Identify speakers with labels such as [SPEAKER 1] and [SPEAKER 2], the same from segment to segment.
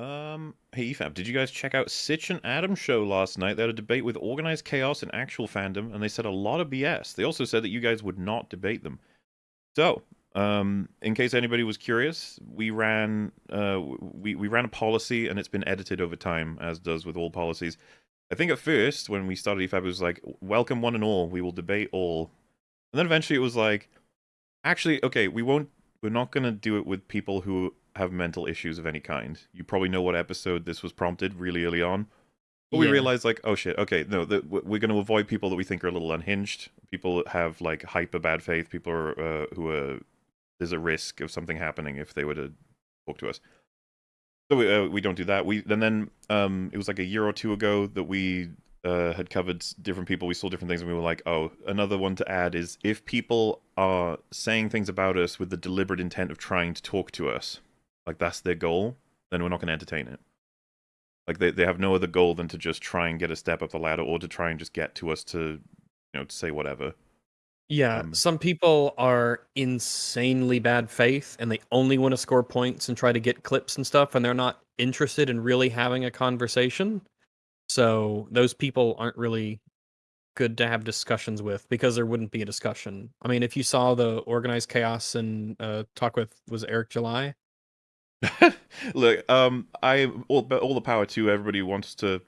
[SPEAKER 1] Um, hey EFAP, did you guys check out Sitch and Adam show last night? They had a debate with organized chaos and actual fandom, and they said a lot of BS. They also said that you guys would not debate them. So, um, in case anybody was curious, we ran uh, we we ran a policy, and it's been edited over time, as does with all policies. I think at first, when we started EFAP, it was like, "Welcome one and all. We will debate all," and then eventually it was like, "Actually, okay, we won't. We're not going to do it with people who have mental issues of any kind. You probably know what episode this was prompted really early on. But we realized, like, oh shit, okay, no, the, we're going to avoid people that we think are a little unhinged. People that have like hyper bad faith. People are, uh, who are there's a risk of something happening if they were to talk to us. So we, uh, we don't do that. We and then um, it was like a year or two ago that we uh, had covered different people. We saw different things, and we were like, oh, another one to add is if people are saying things about us with the deliberate intent of trying to talk to us, like that's their goal, then we're not going to entertain it. Like they, they have no other goal than to just try and get a step up the ladder or to try and just get to us to, you know, to say whatever.
[SPEAKER 2] Yeah, um, some people are insanely bad faith and they only want to score points and try to get clips and stuff and they're not interested in really having a conversation. So those people aren't really good to have discussions with because there wouldn't be a discussion. I mean, if you saw the organized chaos and uh, talk with was Eric July,
[SPEAKER 1] Look, um, I all, all the power to everybody wants to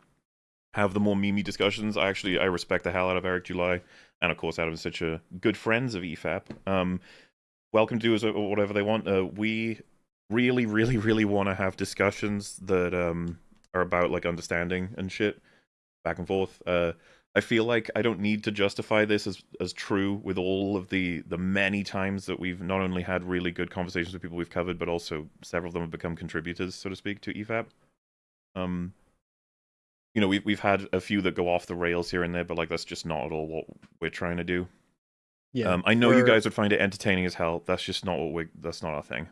[SPEAKER 1] have the more memey discussions. I actually I respect the hell out of Eric July, and of course Adam such a good friends of EFAP. Um, welcome to us or whatever they want. Uh, we really, really, really want to have discussions that um are about like understanding and shit, back and forth. Uh, I feel like I don't need to justify this as as true with all of the the many times that we've not only had really good conversations with people we've covered, but also several of them have become contributors, so to speak, to EFAP. Um, you know, we've we've had a few that go off the rails here and there, but like that's just not at all what we're trying to do. Yeah, um, I know we're... you guys would find it entertaining as hell. That's just not what we. That's not our thing.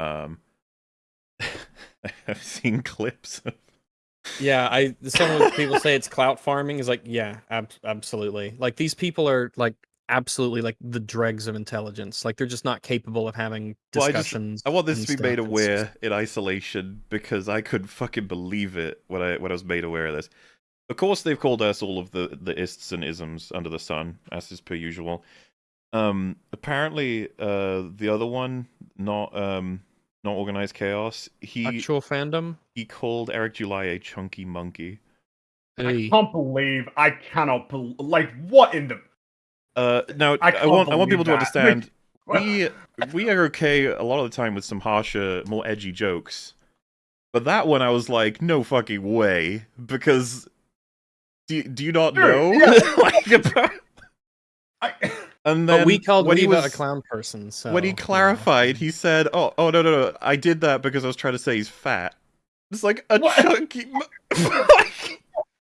[SPEAKER 1] Um, I've seen clips of
[SPEAKER 2] yeah, I some people say it's clout farming is like, yeah, ab- absolutely. Like these people are like absolutely like the dregs of intelligence. Like they're just not capable of having discussions.
[SPEAKER 1] Well, I, just, I, want this to be made aware in isolation because I couldn't fucking believe it when I when I was made aware of this. Of course, they've called us all of the the ists and isms under the sun, as is per usual. Um, apparently, uh, the other one, not um, not organized chaos. He
[SPEAKER 2] actual fandom.
[SPEAKER 1] He called Eric July a chunky monkey.
[SPEAKER 3] Hey. I can't believe I cannot be- like what in the.
[SPEAKER 1] Uh, now I, I want I want people that. to understand. we we are okay a lot of the time with some harsher, more edgy jokes, but that one I was like, no fucking way, because do do you not sure, know yeah. like about?
[SPEAKER 2] I... And then but we called Reva was, a clown person. So
[SPEAKER 1] when he clarified, he said, "Oh, oh no, no, no! I did that because I was trying to say he's fat." It's like a what? chunky.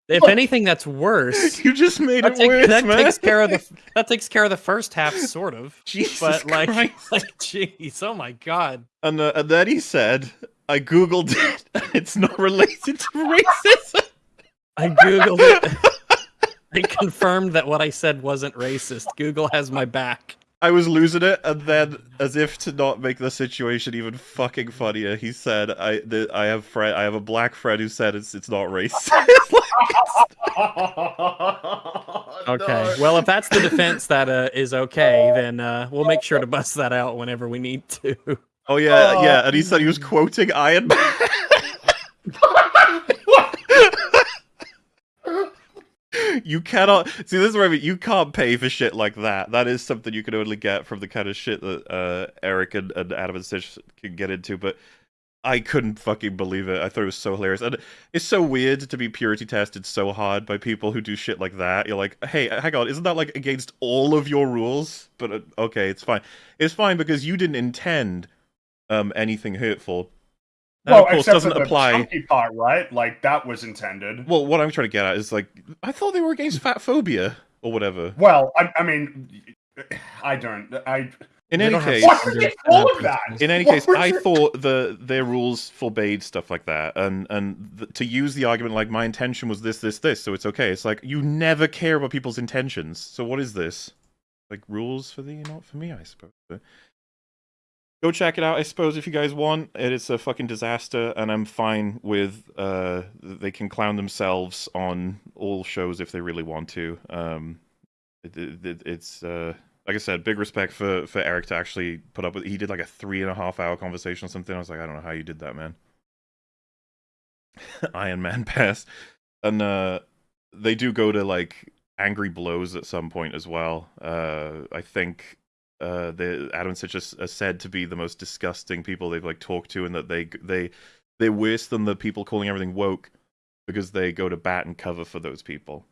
[SPEAKER 2] if anything, that's worse.
[SPEAKER 1] You just made that it take, worse,
[SPEAKER 2] that
[SPEAKER 1] man.
[SPEAKER 2] takes care of the that takes care of the first half, sort of.
[SPEAKER 1] Jesus
[SPEAKER 2] but like,
[SPEAKER 1] Christ.
[SPEAKER 2] like, jeez, oh my god.
[SPEAKER 1] And uh, and then he said, "I googled it. It's not related to racism."
[SPEAKER 2] I googled it. I confirmed that what I said wasn't racist. Google has my back.
[SPEAKER 1] I was losing it, and then, as if to not make the situation even fucking funnier, he said, "I the, I have friend, I have a black friend who said it's it's not racist."
[SPEAKER 2] okay, well, if that's the defense that uh, is okay, then uh, we'll make sure to bust that out whenever we need to.
[SPEAKER 1] Oh yeah, yeah, and he said he was quoting Iron Man. you cannot see this is where I mean, you can't pay for shit like that. That is something you can only get from the kind of shit that uh, Eric and, and Adam and Stitch can get into. But I couldn't fucking believe it. I thought it was so hilarious, and it's so weird to be purity tested so hard by people who do shit like that. You're like, hey, hang on, isn't that like against all of your rules? But uh, okay, it's fine. It's fine because you didn't intend um anything hurtful
[SPEAKER 3] that, well, of course, doesn't apply. Chunky part, right? Like that was intended.
[SPEAKER 1] Well, what I'm trying to get at is like, I thought they were against fat phobia or whatever.
[SPEAKER 3] Well, I, I mean, I don't. I.
[SPEAKER 1] In any case,
[SPEAKER 3] all of that?
[SPEAKER 1] In any case, I thought the their rules forbade stuff like that, and and the, to use the argument like my intention was this, this, this, so it's okay. It's like you never care about people's intentions. So what is this? Like rules for thee, not for me, I suppose. Go check it out. I suppose if you guys want, it is a fucking disaster, and I'm fine with. Uh, they can clown themselves on all shows if they really want to. Um, it, it, it's uh, like I said, big respect for for Eric to actually put up with. He did like a three and a half hour conversation or something. I was like, I don't know how you did that, man. Iron Man pass, and uh, they do go to like angry blows at some point as well. Uh, I think uh, the Adam Sitch are said to be the most disgusting people they've like talked to, and that they they they're worse than the people calling everything woke because they go to bat and cover for those people.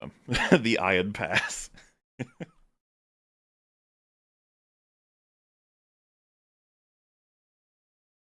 [SPEAKER 1] Um, the Iron Pass.